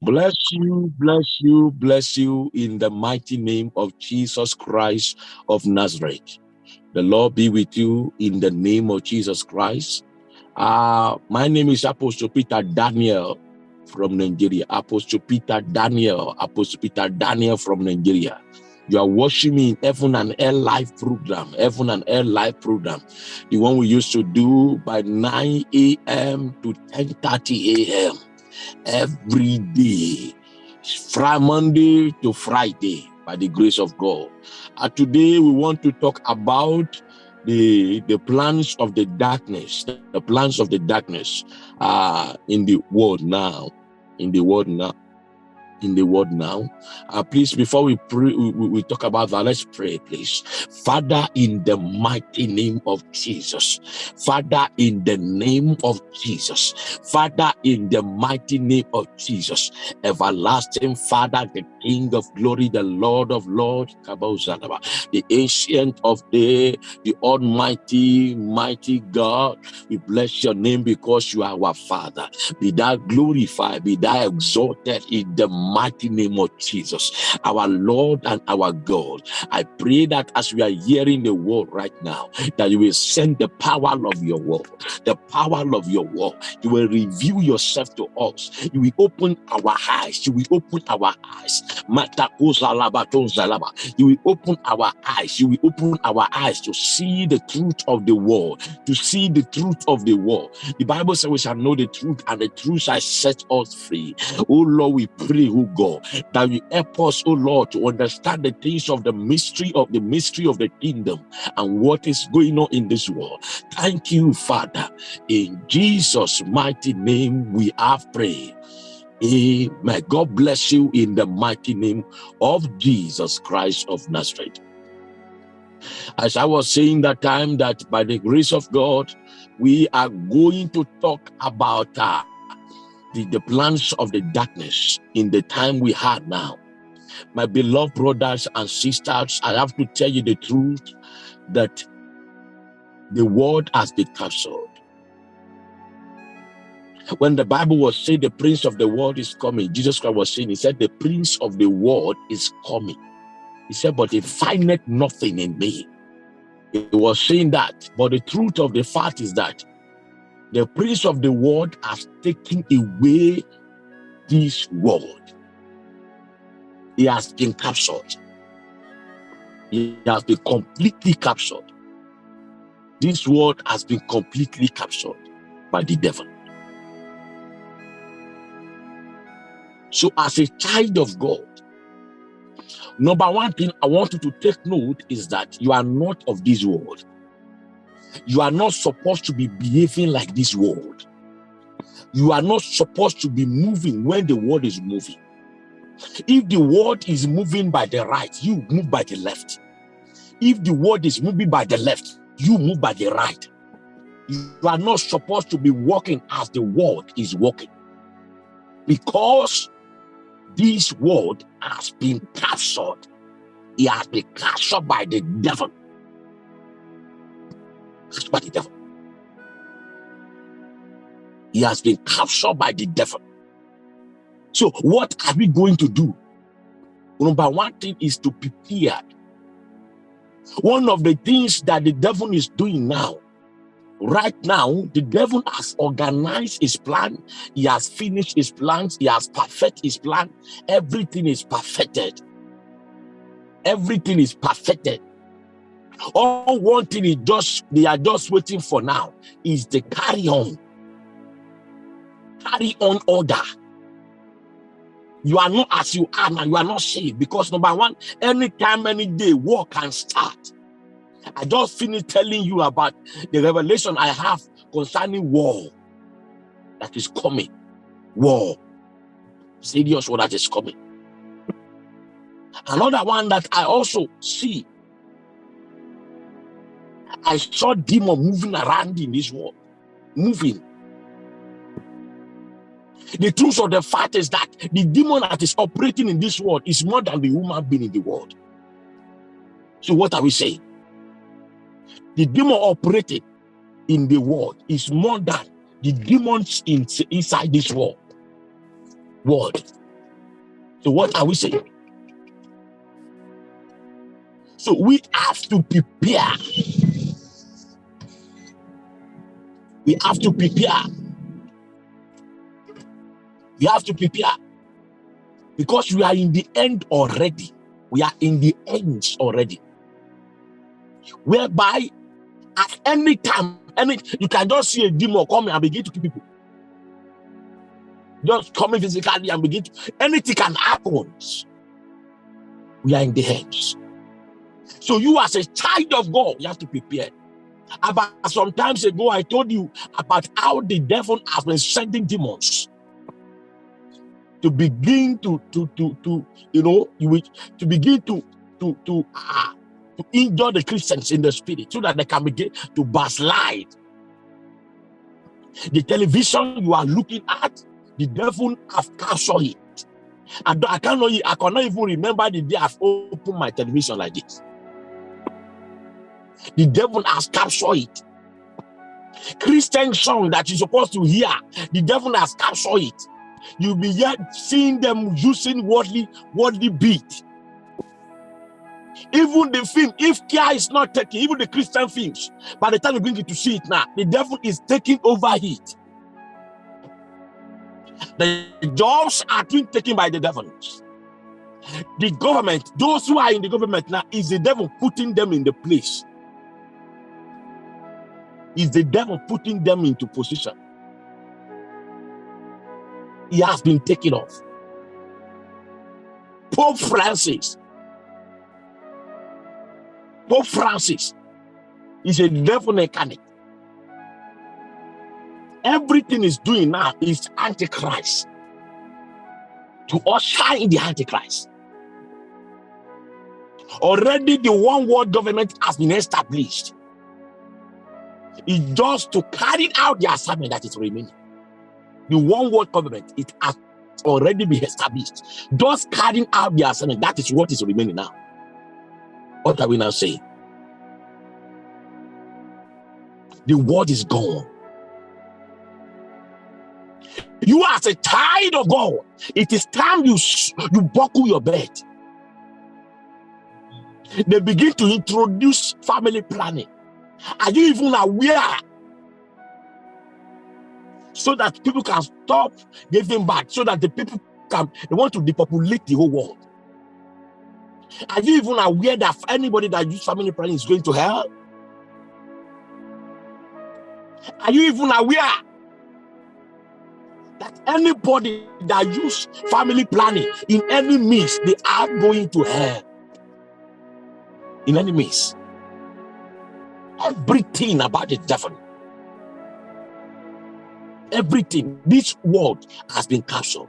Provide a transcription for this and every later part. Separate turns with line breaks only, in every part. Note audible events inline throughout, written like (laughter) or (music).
Bless you, bless you, bless you in the mighty name of Jesus Christ of Nazareth. The Lord be with you in the name of Jesus Christ. Uh, my name is Apostle Peter Daniel from Nigeria. Apostle Peter Daniel, Apostle Peter Daniel from Nigeria. You are watching me in Heaven and Air Live program, Heaven and Air Live program, the one we used to do by 9 a.m. to 10:30 a.m every day, from Monday to Friday, by the grace of God. And today we want to talk about the the plans of the darkness, the plans of the darkness uh, in the world now, in the world now in the world now. Uh, please, before we pray, we, we, talk about that, let's pray, please. Father, in the mighty name of Jesus. Father, in the name of Jesus. Father, in the mighty name of Jesus. Everlasting Father, the King of glory, the Lord of lords, the ancient of day, the almighty, mighty God. We bless your name because you are our Father. Be thou glorified, be thou exalted in the mighty name of Jesus, our Lord and our God. I pray that as we are hearing the word right now, that you will send the power of your word, the power of your word. You will reveal yourself to us. You will open our eyes. You will open our eyes. You will open our eyes. You will open our eyes to see the truth of the word, to see the truth of the word. The Bible says we shall know the truth, and the truth shall set us free. Oh Lord, we pray oh God, that you help us, oh Lord, to understand the things of the mystery of the mystery of the kingdom and what is going on in this world. Thank you, Father. In Jesus' mighty name, we have prayed. Amen. God bless you in the mighty name of Jesus Christ of Nazareth. As I was saying that time, that by the grace of God, we are going to talk about uh, the, the plans of the darkness in the time we had now. My beloved brothers and sisters, I have to tell you the truth that the world has been captured. When the Bible was saying the prince of the world is coming, Jesus Christ was saying, he said, the prince of the world is coming. He said, but he findeth nothing in me. He was saying that, but the truth of the fact is that the prince of the world has taken away this world. He has been captured. He has been completely captured. This world has been completely captured by the devil. So as a child of God, number one thing I want you to take note is that you are not of this world. You are not supposed to be behaving like this world. You are not supposed to be moving when the world is moving. If the world is moving by the right, you move by the left. If the world is moving by the left, you move by the right. You are not supposed to be walking as the world is walking. Because this world has been captured. It has been captured by the devil. By the devil. He has been captured by the devil. So what are we going to do? Number one thing is to prepare. One of the things that the devil is doing now, right now, the devil has organized his plan. He has finished his plans. He has perfected his plan. Everything is perfected. Everything is perfected. All one thing is just they are just waiting for now is the carry on carry on order. You are not as you are now, you are not saved because number one, anytime, any day, war can start. I just finished telling you about the revelation I have concerning war that is coming. War. Serious war that is coming. Another one that I also see. I saw demon moving around in this world. Moving. The truth of the fact is that the demon that is operating in this world is more than the human being in the world. So what are we saying? The demon operating in the world is more than the demons in, inside this world. World. So what are we saying? So we have to prepare. We have to prepare. We have to prepare. Because we are in the end already. We are in the ends already. Whereby at any time, any you can just see a demon coming and begin to kill people. Just coming physically and begin to anything can happen. We are in the ends. So you as a child of God, you have to prepare. About some times ago, I told you about how the devil has been sending demons to begin to to to to you know to begin to to to uh, to injure the Christians in the spirit so that they can begin to backslide. The television you are looking at, the devil have captured it. And I cannot I cannot even remember the day I've opened my television like this. The devil has captured it. Christian song that you're supposed to hear, the devil has captured it. You'll be yet seeing them using worldly, worldly beat. Even the film, if care is not taken, even the Christian films, by the time you bring it to see it now, the devil is taking over it. The jobs are being taken by the devil. The government, those who are in the government now, is the devil putting them in the place is the devil putting them into position. He has been taken off. Pope Francis. Pope Francis is a devil mechanic. Everything is doing now is antichrist. To usher in the antichrist. Already the one world government has been established is just to carry out the assignment that is remaining. The one world government, it has already been established. Just carrying out the assignment, that is what is remaining now. What are we now saying? The word is gone. You as a child of God, it is time you, you buckle your belt. They begin to introduce family planning. Are you even aware? So that people can stop giving back, so that the people can, they want to depopulate the whole world. Are you even aware that anybody that use family planning is going to hell? Are you even aware that anybody that use family planning in any means, they are going to hell? In any means everything about the devil. Everything, this world has been captured.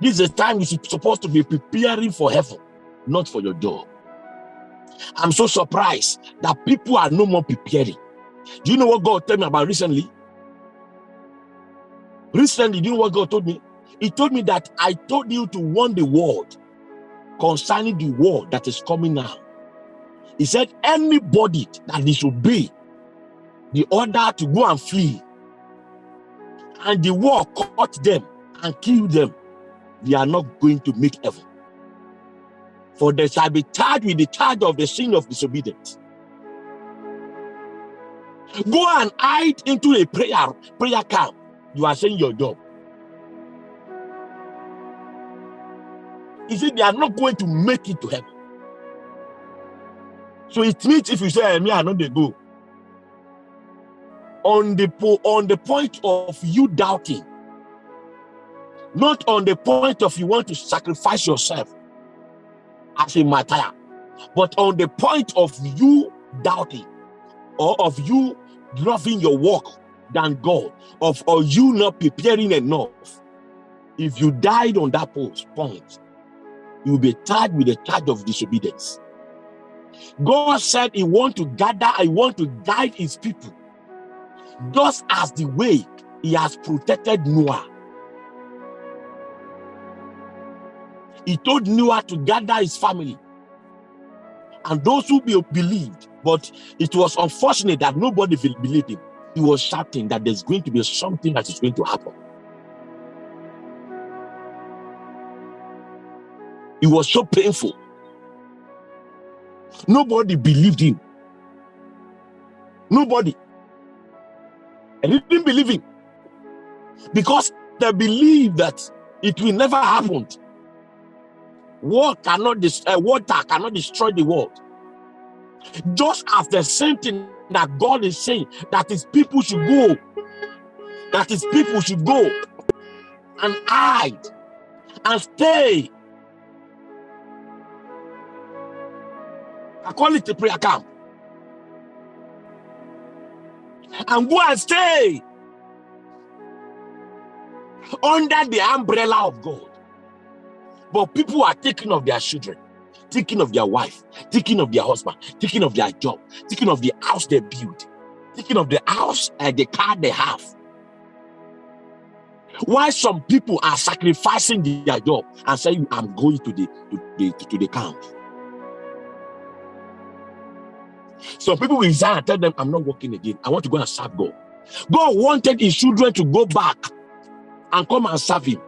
This is the time you're supposed to be preparing for heaven, not for your job. I'm so surprised that people are no more preparing. Do you know what God told me about recently? Recently, do you know what God told me? He told me that I told you to warn the world concerning the war that is coming now. He said, anybody that disobey the order to go and flee, and the war caught them and killed them, they are not going to make heaven. For they shall be charged with the charge of the sin of disobedience. Go and hide into a prayer, prayer camp. You are saying your job. He said they are not going to make it to heaven. So it means if you say, eh, me, I know they go. On the, on the point of you doubting, not on the point of you want to sacrifice yourself as a martyr, but on the point of you doubting or of you loving your work than God, of or you not preparing enough. If you died on that post point, you will be charged with the charge of disobedience. God said he want to gather, I want to guide his people. Just as the way he has protected Noah. He told Noah to gather his family. And those who believed, but it was unfortunate that nobody believed him. He was shouting that there's going to be something that is going to happen. It was so painful. Nobody believed him. Nobody. And he didn't believe him because they believe that it will never happen. War cannot uh, water cannot destroy the world. Just as the same thing that God is saying that his people should go, that his people should go and hide and stay. I call it a prayer camp. And go and stay under the umbrella of God. But people are taking of their children, thinking of their wife, thinking of their husband, thinking of their job, thinking of the house they build, thinking of the house and the car they have. Why some people are sacrificing their job and saying, I'm going to the to the to the camp. Some people will resign and tell them, I'm not working again. I want to go and serve God. God wanted his children to go back and come and serve him.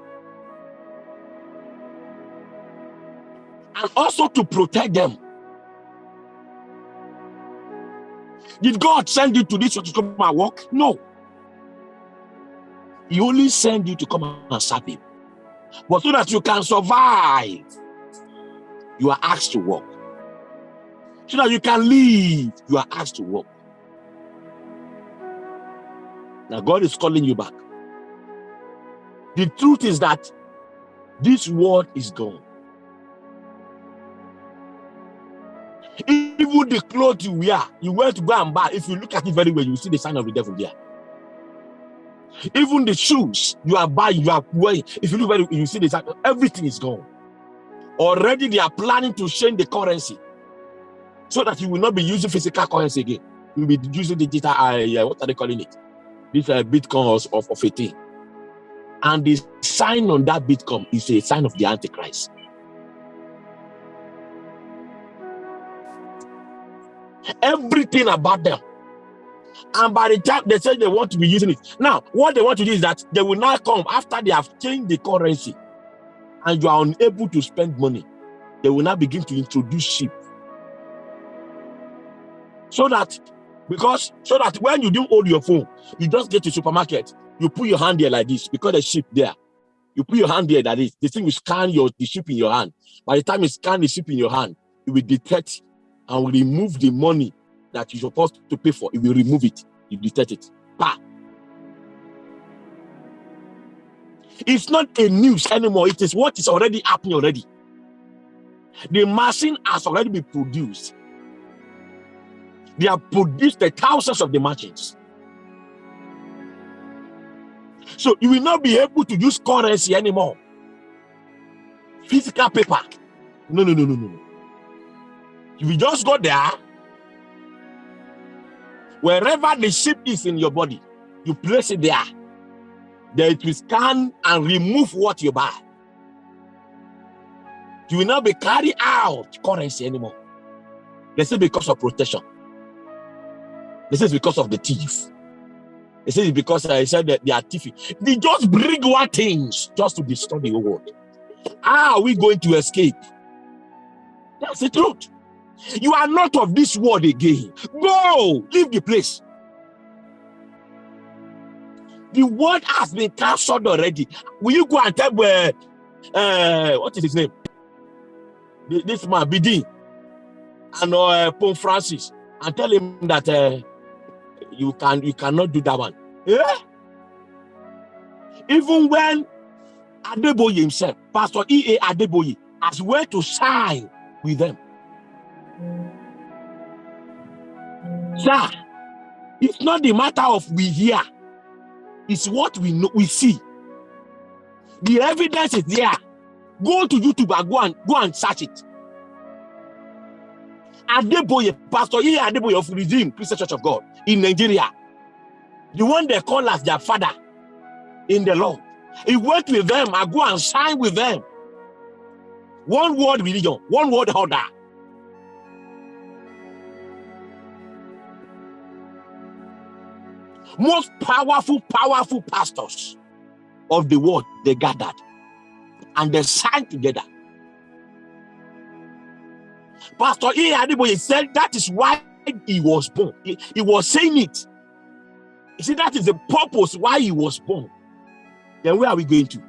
And also to protect them. Did God send you to this to come and work? No. He only sent you to come and serve him. But so that you can survive, you are asked to work. So that you can leave. you are asked to walk. Now God is calling you back. The truth is that this world is gone. Even the clothes you wear, you wear to go and buy. If you look at it very well, you see the sign of the devil there. Even the shoes you are buying, you are wearing. If you look very, you see the sign. Everything is gone. Already they are planning to change the currency so that you will not be using physical currency again. You will be using digital. Uh, what are they calling it? This uh, Bitcoin of, of a thing. And the sign on that Bitcoin is a sign of the Antichrist. Everything about them. And by the time they say they want to be using it. Now, what they want to do is that they will now come after they have changed the currency and you are unable to spend money. They will now begin to introduce sheep. So that, because, so that when you do hold your phone, you just get to supermarket, you put your hand there like this because the ship there. You put your hand there like this. The thing will scan your the ship in your hand. By the time you scan the ship in your hand, it will detect and will remove the money that you're supposed to pay for. It will remove it. You detect it. Bah. It's not a news anymore. It is what is already happening already. The machine has already been produced. They have produced the thousands of the machines. So you will not be able to use currency anymore. Physical paper. No, no, no, no, no. You will just go there. Wherever the chip is in your body, you place it there. Then it will scan and remove what you buy. You will not be carry out currency anymore. They say because of protection. This is because of the thief. They say it's because I said that they are thieving. They just bring one things just to destroy the world. How are we going to escape? That's the truth. You are not of this world again. Go, leave the place. The word has been cancelled already. Will you go and tell where? Uh, uh, what is his name? This man, Bidi, and uh, Pope Francis, and tell him that uh, you can you cannot do that one. Yeah? Even when Adeboye himself, Pastor E.A. Adeboye, has went to sign with them. Sir, it's not the matter of we hear, it's what we know we see. The evidence is there. Go to YouTube and go and go and search it. Adeboye, Pastor E. Adeboye of Redeemed Christian Church of God in Nigeria, the one they call as their father in the Lord. He went with them, I go and sign with them. One word religion, one word order. Most powerful, powerful pastors of the world, they gathered and they signed together. Pastor E. Adeboye said that is why he was born. He, he was saying it. You see, that is the purpose why he was born. Then where are we going to?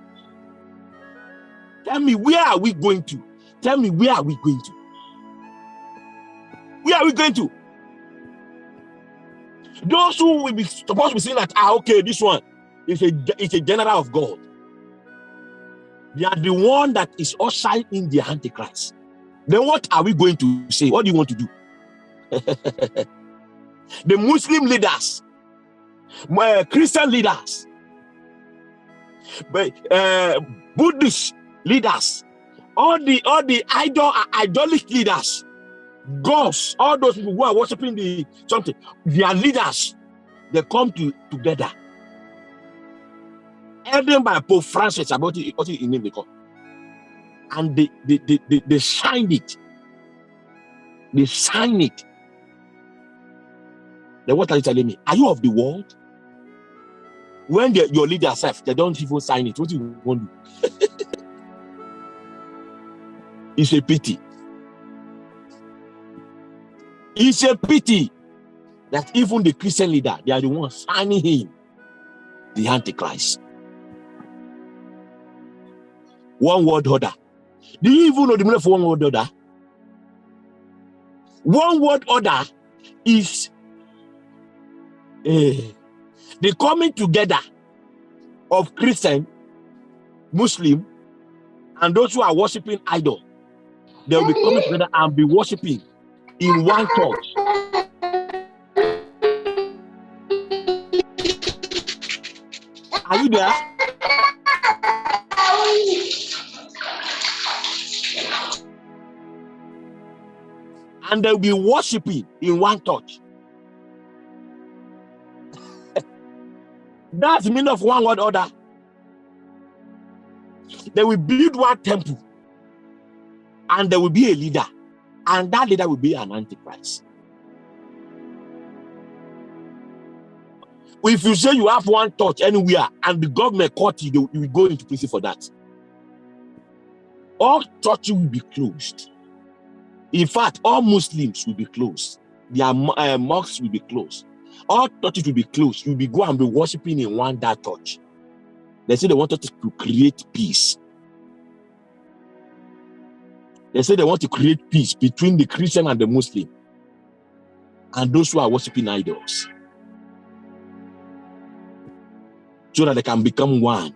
Tell me, where are we going to? Tell me, where are we going to? Where are we going to? Those who will be supposed to be saying that, ah, okay, this one is a, is a general of God. They are the one that is ushering in the Antichrist. Then what are we going to say? What do you want to do? (laughs) the Muslim leaders, my Christian leaders, but uh, Buddhist leaders, all the all the idol idolic leaders, gods, all those people who are worshiping the something, their leaders, they come to together. Headed by Pope Francis about it, what in name they call. And they they, they, they, they signed it. They sign it. Then what are you telling me? Are you of the world? When your leader self, they don't even sign it. What do you want to do? (laughs) it's a pity. It's a pity that even the Christian leader, they are the ones signing him, the Antichrist. One word order. Do you even know the meaning of one word order? One word order is uh, the coming together of Christian, Muslim, and those who are worshiping idol. They will be coming together and be worshiping in one church. Are you there? And they'll be worshiping in one church. (laughs) That's the meaning of one word order. They will build one temple and there will be a leader and that leader will be an antichrist. If you say you have one touch anywhere and the government caught you, you will go into prison for that. All churches will be closed. In fact, all Muslims will be closed. Their uh, mosques will be closed. All churches will be closed. You'll be go and be worshiping in one that church. They say they wanted to create peace. They say they want to create peace between the Christian and the Muslim and those who are worshiping idols so that they can become one.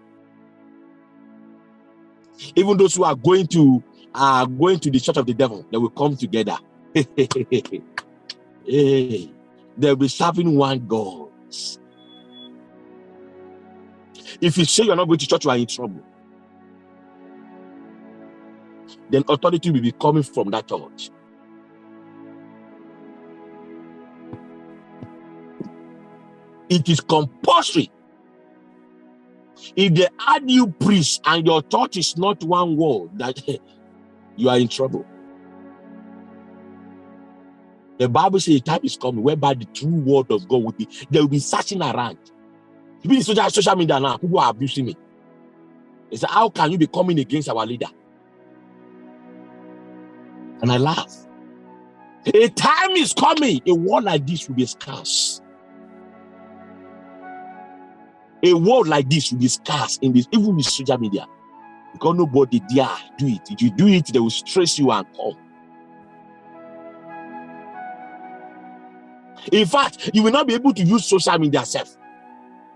Even those who are going to are going to the church of the devil, they will come together. (laughs) hey, they'll be serving one God. If you say you're not going to church, you are in trouble. then authority will be coming from that church. It is compulsory. If they add you priest and your church is not one word, that (laughs) you are in trouble. The Bible says the time is coming whereby the true word of God will be, they will be searching around. Even social, social media now, people are abusing me. They say, how can you be coming against our leader? And I laugh. A time is coming, a war like this will be scarce. A war like this will be scarce in this, even with social media. Because nobody dare do it. If you do it, they will stress you and come. In fact, you will not be able to use social media self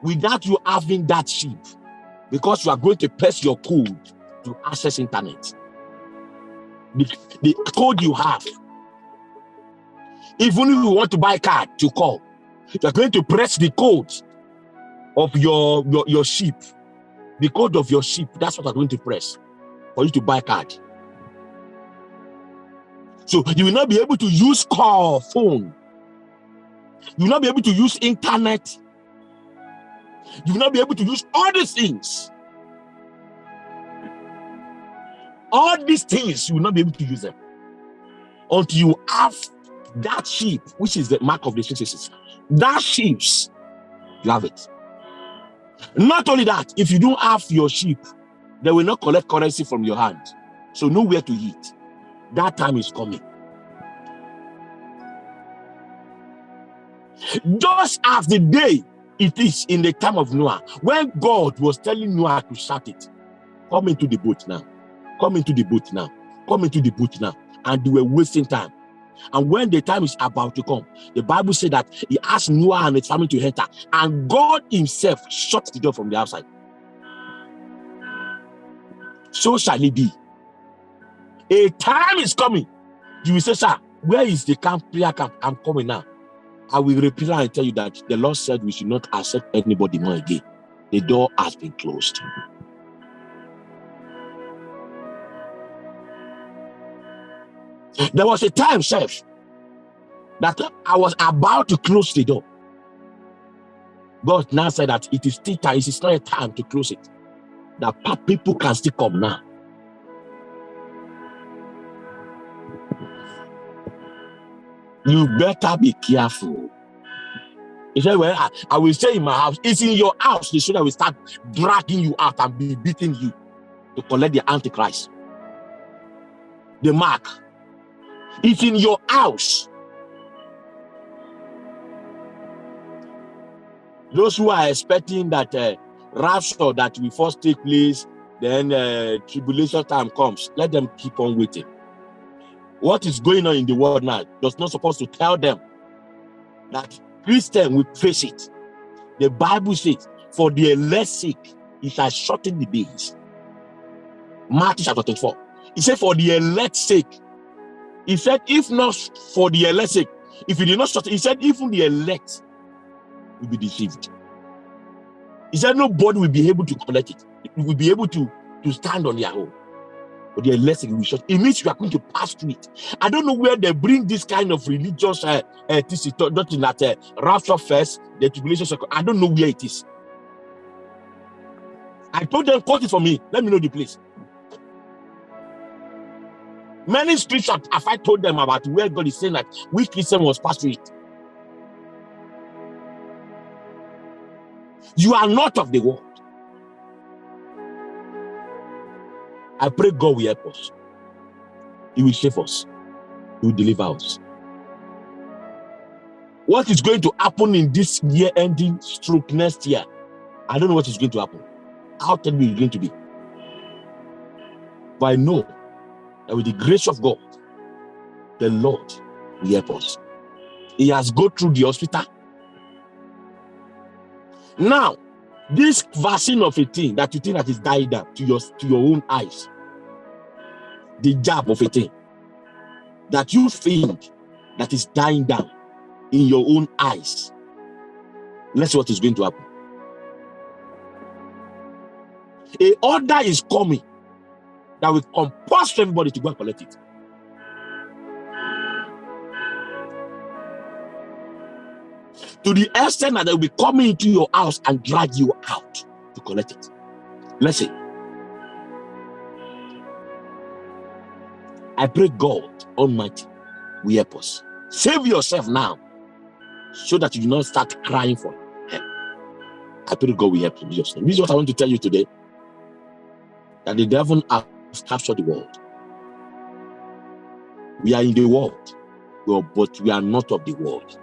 without you having that chip because you are going to press your code to access internet the, the code you have. Even if you want to buy a card to call, you're going to press the code of your, your, your ship. The code of your ship, that's what I'm going to press for you to buy card. So you will not be able to use call phone. You will not be able to use internet. You will not be able to use all these things all these things you will not be able to use them until you have that sheep which is the mark of the sixes that sheeps you have it not only that, if you don't have your sheep, they will not collect currency from your hand. So nowhere to eat. That time is coming. Just as the day it is in the time of Noah, when God was telling Noah to shut it, come into the boat now, come into the boat now, come into the boat now. And they were wasting time. And when the time is about to come, the Bible said that he asked Noah and his family to enter, and God himself shut the door from the outside. So shall it be. A time is coming. You will say, Sir, where is the camp, prayer camp? I'm coming now. I will reply and tell you that the Lord said we should not accept anybody more again. The door has been closed. There was a time, chef, that I was about to close the door. God now said that it is still time, it is not a time to close it. That people can still come now. You better be careful. He said, Well, I, I will stay in my house. It's in your house. The that will start dragging you out and be beating you to collect the Antichrist. The mark. It's in your house. Those who are expecting that uh, rapture that will first take place, then uh, tribulation time comes, let them keep on waiting. What is going on in the world now does not supposed to tell them that Christian will face it. The Bible says, for the elect's sake, it has shortened the days. Matthew chapter 24. He said, for the elect's sake. He said, if not for the elect's sake, if he did not shorten, he said, even the elect will be deceived. He said, nobody will be able to collect it. It will be able to, to stand on their own But the less will short. It means you are going to pass through it. I don't know where they bring this kind of religious uh, uh, in that uh, rapture first, the tribulation circle. I don't know where it is. I told them, quote it for me. Let me know the place. Many scriptures have I told them about where God is saying that we Christian was passed through it. You are not of the world. I pray God will help us. He will save us. He will deliver us. What is going to happen in this year ending stroke next year? I don't know what is going to happen. How terrible it's going to be. But I know that with the grace of God, the Lord will help us. He has go through the hospital. Now, this vaccine of a thing that you think that is died down to your to your own eyes the jab of a thing that you think that is dying down in your own eyes let's see what is going to happen a order is coming that will compel everybody to go and collect it to the extent that they will be coming into your house and drag you out to collect it. Let's. I pray God Almighty will help us. Save yourself now so that you do not start crying for help. I pray God will help you. This is what I want to tell you today. That the devil has captured the world. We are in the world, but we are not of the world.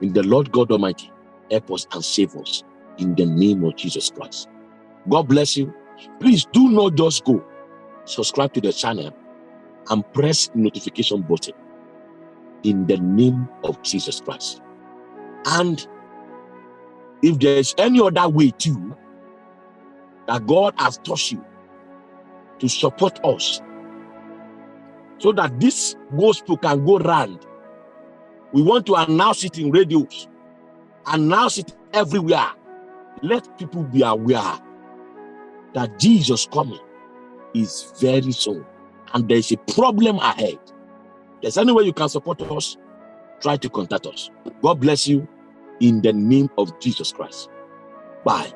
In the Lord God Almighty, help us and save us in the name of Jesus Christ. God bless you. Please do not just go. Subscribe to the channel and press the notification button in the name of Jesus Christ. And if there's any other way too that God has taught you to support us so that this gospel can go round we want to announce it in radios, announce it everywhere. Let people be aware that Jesus coming is very soon and there's a problem ahead. There's any way you can support us, try to contact us. God bless you in the name of Jesus Christ. Bye.